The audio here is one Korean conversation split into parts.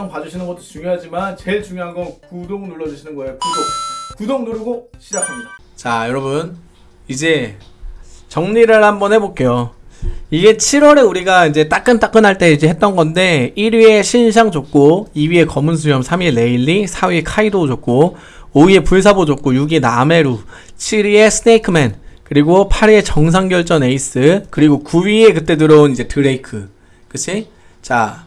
영상 봐주시는 것도 중요하지만 제일 중요한 건 구독 눌러주시는 거예요. 구독. 구독 누르고 시작합니다. 자 여러분. 이제 정리를 한번 해볼게요. 이게 7월에 우리가 이제 따끈따끈할 때 이제 했던 건데 1위에 신상 좋고 2위에 검은 수염 3위에 레일리 4위에 카이도 좋고 5위에 불사보 좋고 6위에 나메루 7위에 스네이크맨 그리고 8위에 정상결전 에이스 그리고 9위에 그때 들어온 이제 드레이크. 그치? 자,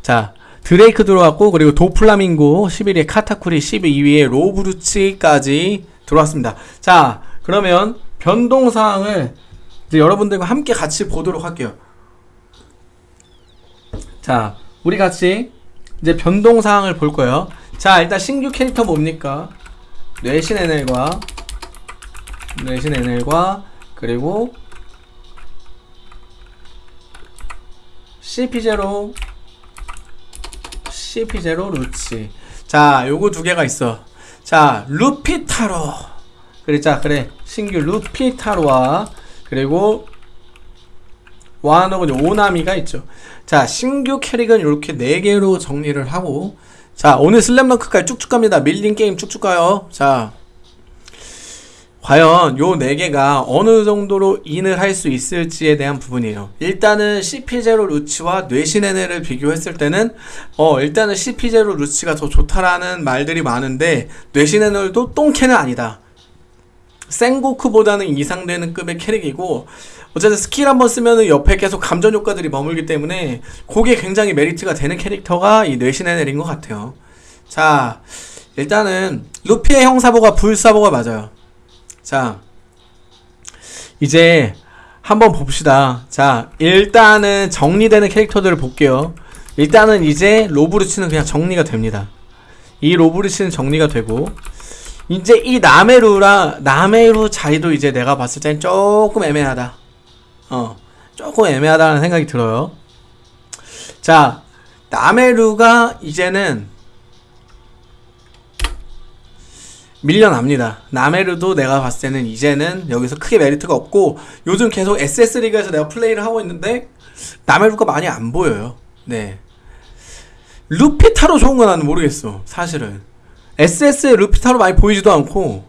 자 드레이크 들어왔고 그리고 도플라밍고 11위에 카타쿠리 12위에 로브루치까지 들어왔습니다 자 그러면 변동사항을 이제 여러분들과 함께 같이 보도록 할게요. 자, 우리 같이 이제 변동 사항을 볼 거예요. 자, 일단 신규 캐릭터 뭡니까? 뇌신 NL과 뇌신 NL과 그리고 CP0 CP0 루치. 자 요거 두 개가 있어. 자 루피타로. 그래 자 그래. 신규 루피타로와 그리고 와노는 오나미가 있죠. 자 신규 캐릭은 이렇게 4개로 정리를 하고. 자 오늘 슬램덩크까지 쭉쭉 갑니다. 밀린 게임 쭉쭉 가요. 자 과연 요 4개가 어느 정도로 in을 할 수 있을지에 대한 부분이에요. 일단은 CP0 루치와 뇌신 에넬을 비교했을 때는 어 일단은 CP0 루치가 더 좋다라는 말들이 많은데 뇌신 에넬도 똥캐는 아니다. 생고쿠보다는 이상되는 급의 캐릭이고 어쨌든 스킬 한번 쓰면은 옆에 계속 감전 효과들이 머물기 때문에 그게 굉장히 메리트가 되는 캐릭터가 이 뇌신 에넬인 것 같아요. 자 일단은 루피의 형사보가 불사보가 맞아요 자 이제 한번 봅시다 자 일단은 정리되는 캐릭터들을 볼게요 일단은 이제 로브루치는 그냥 정리가 됩니다 이 로브루치는 정리가 되고 이제 이 나메루랑 나메루 자리도 이제 내가 봤을 땐 조금 애매하다. 어, 조금 애매하다는 생각이 들어요. 자, 나메루가 이제는 밀려납니다. 나메루도 내가 봤을 때는 이제는 여기서 크게 메리트가 없고 요즘 계속 SS 리그에서 내가 플레이를 하고 있는데 나메루가 많이 안 보여요. 네. 루피타로 좋은 건 나는 모르겠어. 사실은. SS의 루피타로 많이 보이지도 않고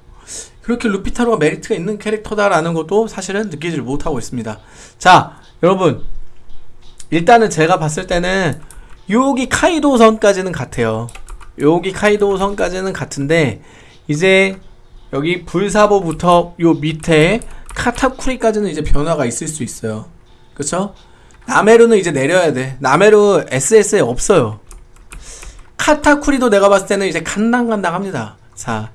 그렇게 루피타로가 메리트가 있는 캐릭터다라는 것도 사실은 느끼지 못하고 있습니다. 자, 여러분 일단은 제가 봤을 때는 여기 카이도 선까지는 같아요. 여기 카이도 선까지는 같은데 이제 여기 불사보부터 요 밑에 카타쿠리까지는 이제 변화가 있을 수 있어요. 그쵸? 나메루는 이제 내려야 돼. 나메루 SS에 없어요. 카타쿠리도 내가 봤을 때는 이제 간당간당합니다. 자,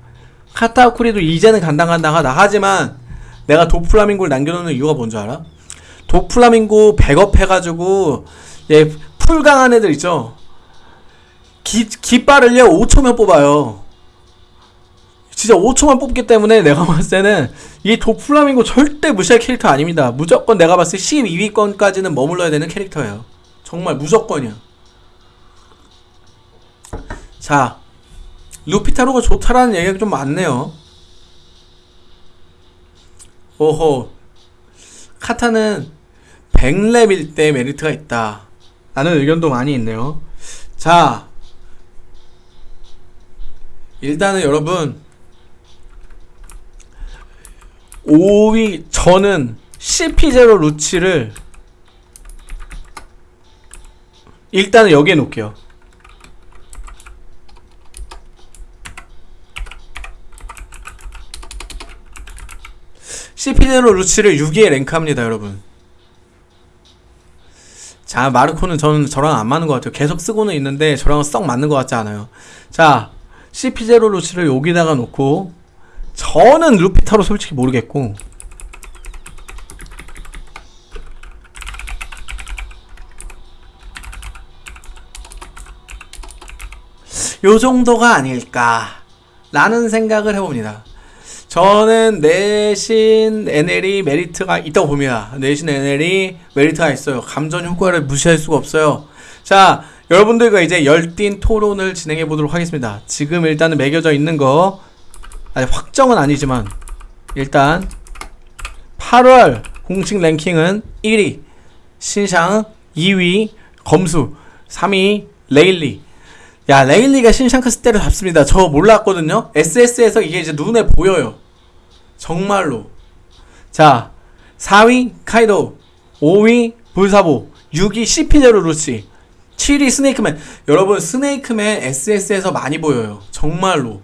카타쿠리도 이제는 간당간당하다. 하지만 내가 도플라밍고를 남겨놓는 이유가 뭔지 알아? 도플라밍고 백업 해가지고 얘 풀강한 애들 있죠? 기, 깃발을요 5초면 뽑아요. 진짜 5초만 뽑기 때문에 내가 봤을 때는 이 도플라밍고 절대 무시할 캐릭터 아닙니다. 무조건 내가 봤을 때 12위권까지는 머물러야 되는 캐릭터예요. 정말 무조건이야. 자, 루피타로가 좋다라는 얘기가 좀 많네요. 오호. 카타는 100렙일 때 메리트가 있다. 라는 의견도 많이 있네요. 자, 일단은 여러분, 5위, 저는 CP0 루치를 일단은 여기에 놓을게요. CP0 루치를 6위에 랭크합니다 여러분. 자 마르코는 저는 저랑 안 맞는 것 같아요. 계속 쓰고는 있는데 저랑은 썩 맞는 것 같지 않아요. 자 CP0 루치를 여기다가 놓고 저는 루피타로 솔직히 모르겠고 요 정도가 아닐까 라는 생각을 해봅니다 저는 내신 NL이 메리트가 있다고 봅니다. 내신 NL이 메리트가 있어요. 감전 효과를 무시할 수가 없어요. 자, 여러분들과 이제 열띤 토론을 진행해 보도록 하겠습니다. 지금 일단은 매겨져 있는 거 아니 확정은 아니지만 일단 8월 공식 랭킹은 1위 신상 2위 검수 3위 레일리 야 레일리가 신샹크스 때를 잡습니다. 저 몰랐거든요. SS에서 이게 이제 눈에 보여요. 정말로. 자 4위 카이도 5위 불사보 6위 CP0 루치 7위 스네이크맨 여러분 스네이크맨 SS에서 많이 보여요. 정말로.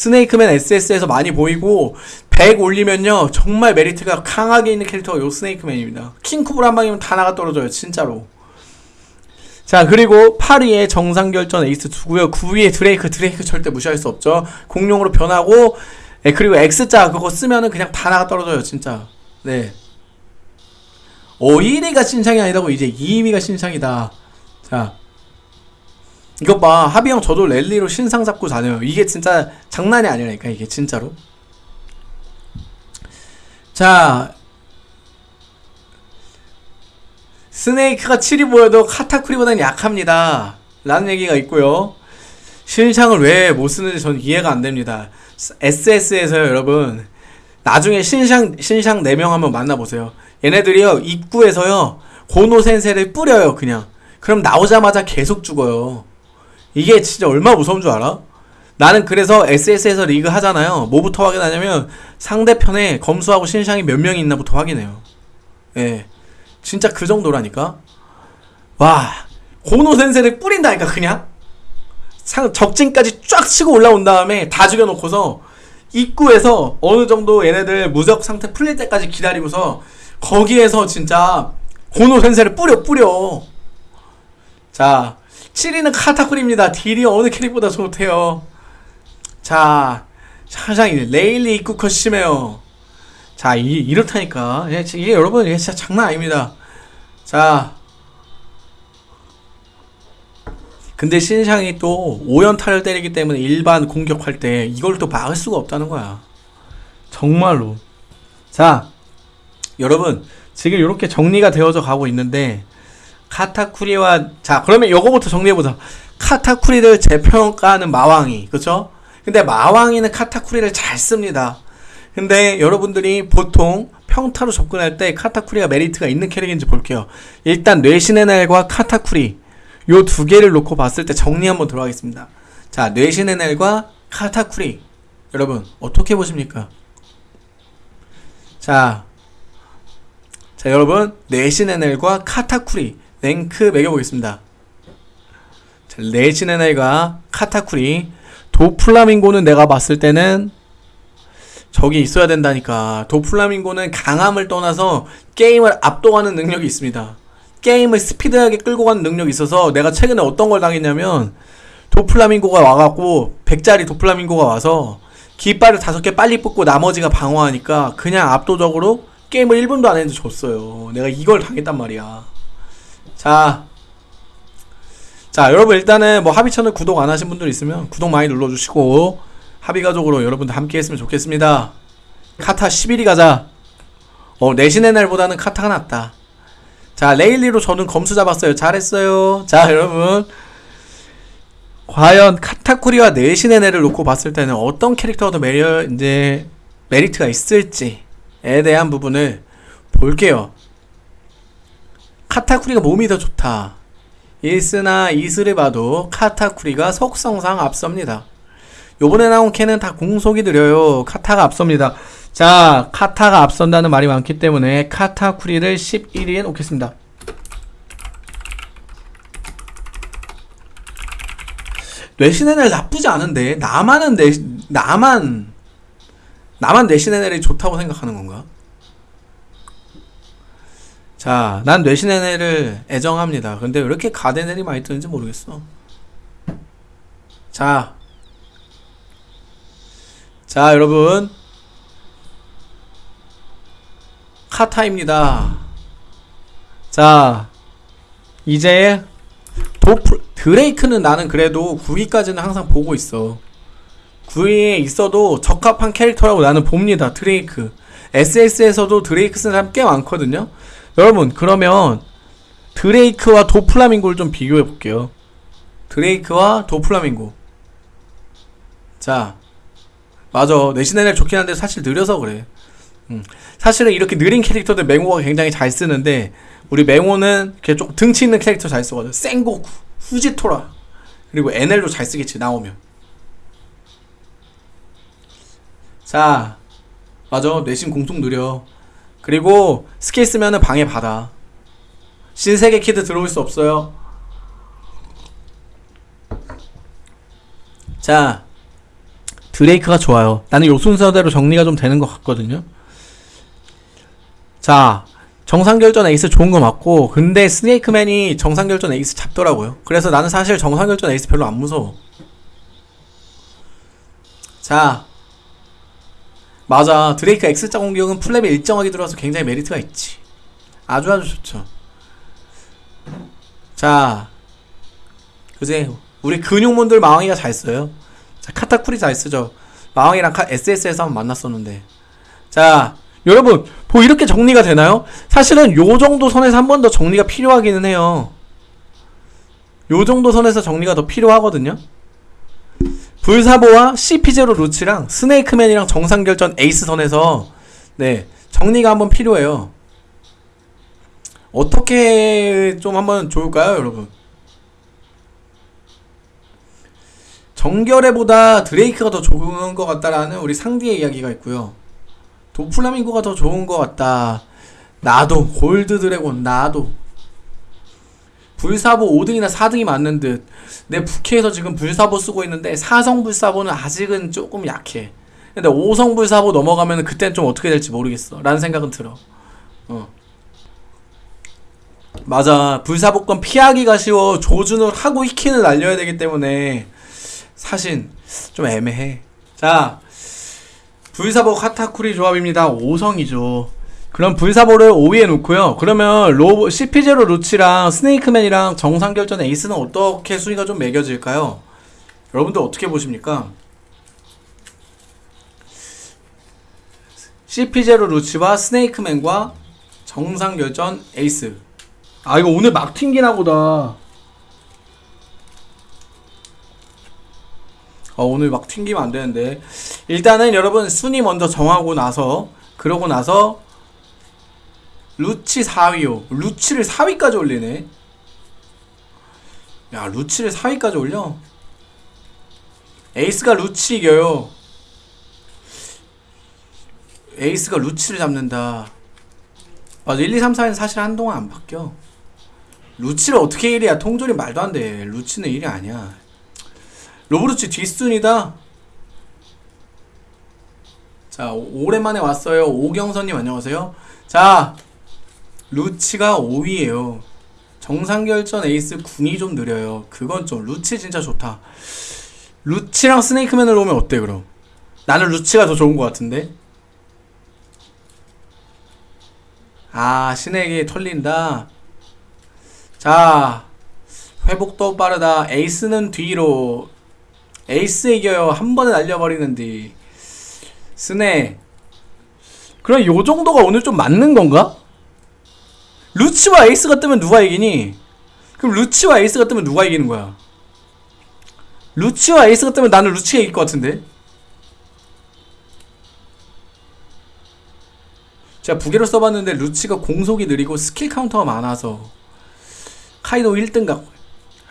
스네이크맨 SS에서 많이 보이고 100 올리면요 정말 메리트가 강하게 있는 캐릭터가 요 스네이크맨입니다. 킹코브라 한 방이면 다 나가 떨어져요 진짜로. 자 그리고 8위에 정상결전 에이스 2고요. 9위에 드레이크 드레이크 절대 무시할 수 없죠. 공룡으로 변하고 예, 그리고 X자 그거 쓰면은 그냥 다 나가 떨어져요 진짜. 네. 오, 1위가 신상이 아니라고 이제 2위가 신상이다. 자 이것 봐. 하비 형 저도 랠리로 신상 잡고 다녀요. 이게 진짜 장난이 아니라니까 이게 진짜로. 자. 스네이크가 7이 보여도 카타쿠리보다는 약합니다. 라는 얘기가 있고요. 신상을 왜 못 쓰는지 저는 이해가 안 됩니다. SS에서요 여러분. 나중에 신상 신상 4명 한번 만나보세요. 얘네들이요 입구에서요 고노 센세를 뿌려요 그냥. 그럼 나오자마자 계속 죽어요 이게 진짜 얼마나 무서운 줄 알아? 나는 그래서 SS에서 리그 하잖아요. 뭐부터 확인하냐면 상대편에 검수하고 신상이 몇 명이 있나부터 확인해요. 예. 진짜 그 정도라니까. 와, 고노 센세를 뿌린다니까 그냥. 상 적진까지 쫙 치고 올라온 다음에 다 죽여 놓고서 입구에서 어느 정도 얘네들 무적 상태 풀릴 때까지 기다리고서 거기에서 진짜 고노 센세를 뿌려 뿌려. 자, 7위는 카타쿠리입니다. 딜이 어느 캐릭보다 좋대요. 자, 사장이 레일리 입구 컷 심해요. 자, 이, 이렇다니까. 예, 이게 여러분, 이게 진짜 장난 아닙니다. 자. 근데 신상이 또 5연타를 때리기 때문에 일반 공격할 때 이걸 또 막을 수가 없다는 거야. 정말로. 자, 여러분, 지금 이렇게 정리가 되어져 가고 있는데, 카타쿠리와, 자, 그러면 요거부터 정리해보자. 카타쿠리를 재평가하는 마왕이, 그쵸? 근데 마왕이는 카타쿠리를 잘 씁니다. 근데 여러분들이 보통 평타로 접근할 때 카타쿠리가 메리트가 있는 캐릭인지 볼게요. 일단 뇌신의 날과 카타쿠리 요 두 개를 놓고 봤을 때 정리 한번 들어가겠습니다. 자, 뇌신의 날과 카타쿠리 여러분 어떻게 보십니까? 자, 자 여러분 뇌신의 날과 카타쿠리 랭크 매겨보겠습니다. 자, 뇌신의 날과 카타쿠리 도플라밍고는 내가 봤을 때는 저기 있어야 된다니까. 도플라밍고는 강함을 떠나서 게임을 압도하는 능력이 있습니다. 게임을 스피드하게 끌고 가는 능력이 있어서 내가 최근에 어떤 걸 당했냐면 도플라밍고가 와갖고 100짜리 도플라밍고가 와서 깃발을 다섯 개 빨리 뽑고 나머지가 방어하니까 그냥 압도적으로 게임을 1분도 안 했는데 졌어요. 내가 이걸 당했단 말이야. 자, 자 여러분 일단은 뭐 합의 채널 구독 안 하신 분들 있으면 구독 많이 눌러 주시고 합의 가족으로 여러분들 함께 했으면 좋겠습니다. 카타 11위 가자. 어 뇌신 에넬보다는 카타가 낫다. 자 레일리로 저는 검수 잡았어요. 잘했어요. 자 여러분. 과연 카타쿠리와 뇌신 에넬을 놓고 봤을 때는 어떤 캐릭터가 더 메리, 이제 메리트가 있을지에 대한 부분을 볼게요 카타쿠리가 몸이 더 좋다 일스나 이스를 봐도 카타쿠리가 속성상 앞섭니다. 요번에 나온 캔은 다 공속이 느려요. 카타가 앞섭니다. 자, 카타가 앞선다는 말이 많기 때문에 카타쿠리를 11위에 놓겠습니다. 뇌신의 날 나쁘지 않은데 나만은 내 나만 나만 뇌신의 날이 좋다고 생각하는 건가? 자, 난 뇌신의 를 애정합니다. 근데 왜 이렇게 가데넬이 많이 뜨는지 모르겠어. 자. 자, 여러분. 카타입니다. 자, 이제 도플, 드레이크는 나는 그래도 9위까지는 항상 보고 있어. 9위에 있어도 적합한 캐릭터라고 나는 봅니다. 드레이크. SS에서도 드레이크 쓰는 사람 꽤 많거든요. 여러분 그러면 드레이크와 도플라밍고를 좀 비교해 볼게요. 드레이크와 도플라밍고. 자, 맞아. 내신의 좋긴 한데 사실 느려서 그래. 음. 사실은 이렇게 느린 캐릭터들 맹호가 굉장히 잘 쓰는데 우리 맹호는 이렇게 좀 등치 있는 캐릭터 잘 쓰거든. 생고쿠, 후지토라 그리고 에넬도 잘 쓰겠지 나오면 자 맞아 뇌신 공속 느려 그리고 스킬 쓰면은 방해 받아. 신세계 키드 들어올 수 없어요. 자 드레이크가 좋아요. 나는 요 순서대로 정리가 좀 되는 것 같거든요. 자 정상결전 에이스 좋은 거 맞고 근데 스네이크맨이 정상결전 에이스 잡더라고요. 그래서 나는 사실 정상결전 에이스 별로 안 무서워. 자 맞아. 드레이크 X자 공격은 플랩에 일정하게 들어와서 굉장히 메리트가 있지. 아주 아주 좋죠. 자 그제 우리 근육몬들 마왕이가 잘 써요. 자 카타쿠리 잘 쓰죠. 마왕이랑 카, SS에서 한번 만났었는데. 자 여러분 뭐 이렇게 정리가 되나요? 사실은 요 정도 선에서 한 번 더 정리가 필요하기는 해요. 요 정도 선에서 정리가 더 필요하거든요 불사보와 CP0 루치랑 스네이크맨이랑 정상결전 에이스 선에서 네 정리가 한번 필요해요. 어떻게 좀 한번 좋을까요 여러분? 정결해보다 드레이크가 더 좋은 것 같다라는 우리 상디의 이야기가 있고요. 도플라밍고가 더 좋은 것 같다. 나도 골드 드래곤 나도 불사보 5등이나 4등이 맞는 듯. 내 부캐에서 지금 불사보 쓰고 있는데 4성 불사보는 아직은 조금 약해. 근데 5성 불사보 넘어가면 그땐 좀 어떻게 될지 모르겠어. 라는 생각은 들어. 어. 맞아. 불사보권 피하기가 쉬워. 조준을 하고 히킨을 날려야 되기 때문에 사실 좀 애매해. 자. 불사보 카타쿠리 조합입니다. 5성이죠. 그럼 불사보를 5위에 놓고요. 그러면 로 CP0 루치랑 스네이크맨이랑 정상결전 에이스는 어떻게 순위가 좀 매겨질까요? 여러분들 어떻게 보십니까? CP0 루치와 스네이크맨과 정상결전 에이스. 아 이거 오늘 막 튕기나 보다. 어, 오늘 막 튕기면 안 되는데. 일단은 여러분 순위 먼저 정하고 나서 그러고 나서 루치 4위요. 루치를 4위까지 올리네. 야, 루치를 4위까지 올려? 에이스가 루치 이겨요. 에이스가 루치를 잡는다. 맞아, 1, 2, 3, 4는 사실 한동안 안 바뀌어. 루치를 어떻게 1위야? 통조림 말도 안 돼. 루치는 1위 아니야. 로브루치 뒷순이다. 자, 오- 오랜만에 왔어요. 오경선님 안녕하세요. 자, 루치가 5위에요. 정상결전 에이스 궁이 좀 느려요. 그건 좀 루치 진짜 좋다. 루치랑 스네이크맨을 놓으면 어때 그럼? 나는 루치가 더 좋은 것 같은데. 아 신에게 털린다. 자 회복도 빠르다. 에이스는 뒤로. 에이스 이겨요. 한 번에 날려버리는데. 스네. 그럼 요 정도가 오늘 좀 맞는 건가? 루치와 에이스가 뜨면 누가 이기니? 그럼 루치와 에이스가 뜨면 누가 이기는 거야? 루치와 에이스가 뜨면 나는 루치가 이길 것 같은데? 제가 부계로 써봤는데 루치가 공속이 느리고 스킬 카운터가 많아서 카이도 1등 갖고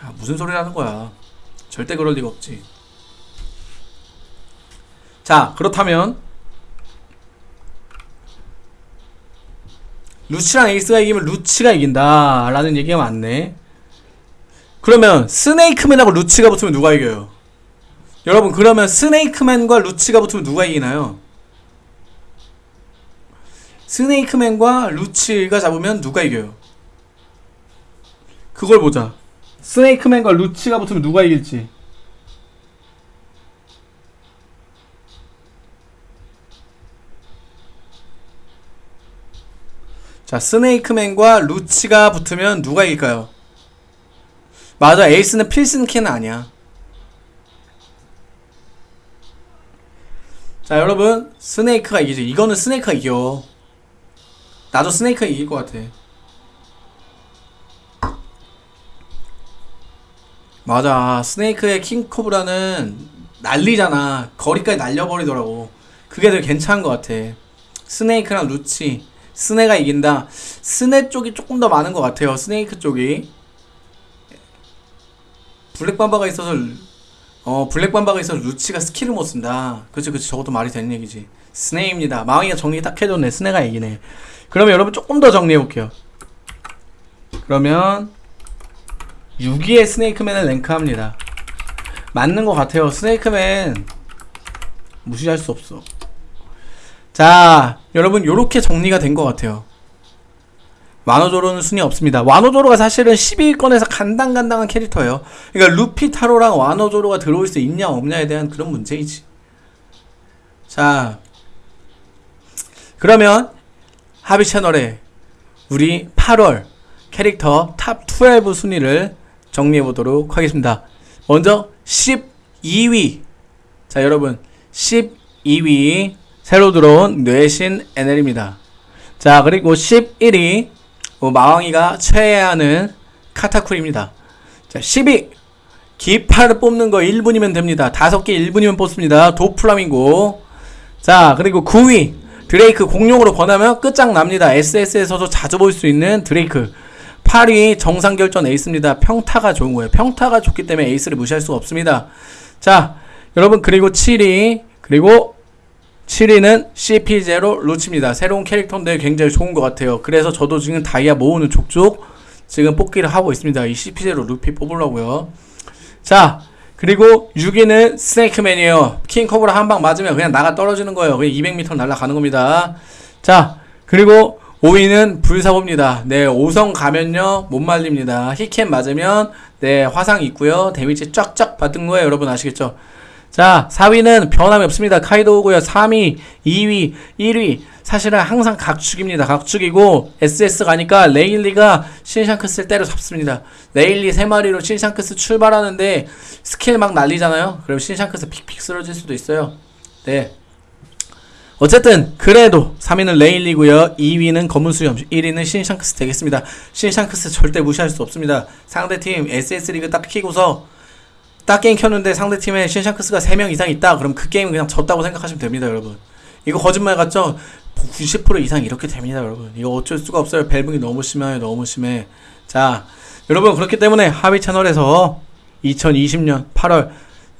아, 무슨 소리 하는 거야 절대 그럴 리가 없지 자 그렇다면 루치랑 에이스가 이기면 루치가 이긴다 라는 얘기가 많네 그러면 스네이크맨하고 루치가 붙으면 누가 이겨요? 여러분 그러면 스네이크맨과 루치가 붙으면 누가 이기나요? 스네이크맨과 루치가 잡으면 누가 이겨요? 그걸 보자 스네이크맨과 루치가 붙으면 누가 이길지 자, 스네이크맨과 루치가 붙으면 누가 이길까요? 맞아, 에이스는 필승 캔 아니야. 자, 여러분, 스네이크가 이기지. 이거는 스네이크가 이겨. 나도 스네이크가 이길 것 같아. 맞아, 스네이크의 킹코브라는 난리잖아. 거리까지 날려버리더라고. 그게 되게 괜찮은 것 같아. 스네이크랑 루치. 스네가 이긴다. 스네 쪽이 조금 더 많은 것 같아요. 스네이크 쪽이. 블랙 맘바가 있어서 어 블랙 맘바가 있어서 루치가 스킬을 못 쓴다. 그치 그치 저것도 말이 되는 얘기지. 스네입니다. 마왕이가 정리 딱 해줬네. 스네가 이기네. 그러면 여러분 조금 더 정리해 볼게요. 그러면 6위의 스네이크맨을 랭크합니다. 맞는 것 같아요. 스네이크맨 무시할 수 없어. 자, 여러분 요렇게 정리가 된 것 같아요. 와노조로는 순위 없습니다. 와노조로가 사실은 12위권에서 간당간당한 캐릭터예요. 그러니까 루피 타로랑 와노조로가 들어올 수 있냐 없냐에 대한 그런 문제이지. 자, 그러면 하비 채널에 우리 8월 캐릭터 탑12 순위를 정리해 보도록 하겠습니다. 먼저 12위. 자, 여러분 12위 새로 들어온 뇌신 NL입니다. 자, 그리고 11위 어, 마왕이가 최애하는 카타쿠리입니다. 자, 10위 기파를 뽑는 거 1분이면 됩니다. 5개 1분이면 뽑습니다. 도플라밍고. 자, 그리고 9위 드레이크 공룡으로 번하면 끝장납니다. SS에서도 자주 볼 수 있는 드레이크. 8위 정상결전 에이스입니다. 평타가 좋은 거예요. 평타가 좋기 때문에 에이스를 무시할 수가 없습니다. 자, 여러분 그리고 7위 그리고 7위는 CP0 루치입니다. 새로운 캐릭터인데 굉장히 좋은 것 같아요. 그래서 저도 지금 다이아 모으는 족족 지금 뽑기를 하고 있습니다. 이 CP0 루피 뽑으려고요. 자, 그리고 6위는 스네이크맨이에요. 킹커브라 한 방 맞으면 그냥 나가 떨어지는 거예요. 그냥 200m 날아가는 겁니다. 자, 그리고 5위는 불사보입니다. 네, 5성 가면요, 못 말립니다. 히캠 맞으면, 네, 화상 있고요 데미지 쫙쫙 받은 거예요. 여러분 아시겠죠? 자, 4위는 변함이 없습니다. 카이도우고요. 3위, 2위, 1위. 사실은 항상 각축입니다. 각축이고 SS 가니까 레일리가 신샹크스를 때려 잡습니다. 레일리 3마리로 신샹크스 출발하는데 스킬 막 날리잖아요. 그럼 신샹크스 픽픽 쓰러질 수도 있어요. 네. 어쨌든 그래도 3위는 레일리고요. 2위는 검은 수염, 1위는 신샹크스 되겠습니다. 신샹크스 절대 무시할 수 없습니다. 상대팀 SS 리그 딱 키고서 딱 게임 켰는데 상대팀에 신샹크스가 3명 이상 있다. 그럼 그 게임은 그냥 졌다고 생각하시면 됩니다, 여러분. 이거 거짓말 같죠? 90% 이상 이렇게 됩니다, 여러분. 이거 어쩔 수가 없어요. 밸붕이 너무 심해요, 너무 심해. 자, 여러분 그렇기 때문에 하비 채널에서 2020년 8월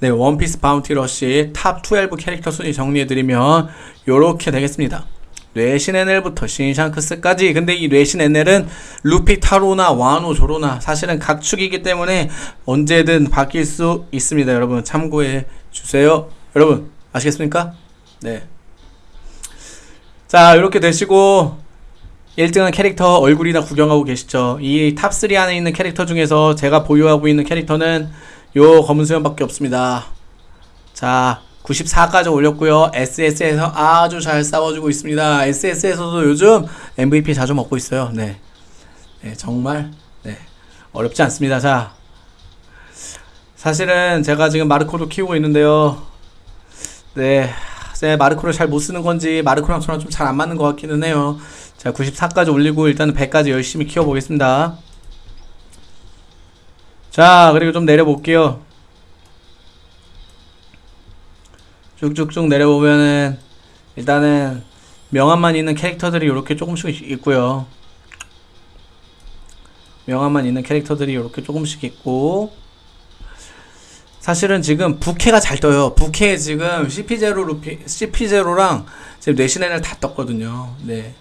네, 원피스 바운티 러시 탑12 캐릭터 순위 정리해드리면 요렇게 되겠습니다. 뇌신 에넬부터 신샹크스까지. 근데 이 뇌신 에넬은 루피 타로나 와노 조로나 사실은 각축이기 때문에 언제든 바뀔 수 있습니다. 여러분 참고해 주세요. 여러분 아시겠습니까? 네. 자 이렇게 되시고 1등은 캐릭터 얼굴이나 구경하고 계시죠. 이 탑3 안에 있는 캐릭터 중에서 제가 보유하고 있는 캐릭터는 요 검은 수염밖에 없습니다. 자 94까지 올렸고요. SS에서 아주 잘 싸워주고 있습니다. SS에서도 요즘 MVP 자주 먹고 있어요. 네. 네, 정말 네. 어렵지 않습니다. 자. 사실은 제가 지금 마르코도 키우고 있는데요. 네. 제 마르코를 잘 못 쓰는 건지 마르코랑 저랑 좀 잘 안 맞는 것 같기는 해요. 자, 94까지 올리고 일단은 100까지 열심히 키워 보겠습니다. 자, 그리고 좀 내려 볼게요. 쭉쭉쭉 내려보면은 일단은 명함만 있는 캐릭터들이 이렇게 조금씩 있고요. 명함만 있는 캐릭터들이 이렇게 조금씩 있고 사실은 지금 부캐가 잘 떠요. 부캐 지금 CP0 루피 CP0랑 지금 뇌신앤을 다 떴거든요. 네.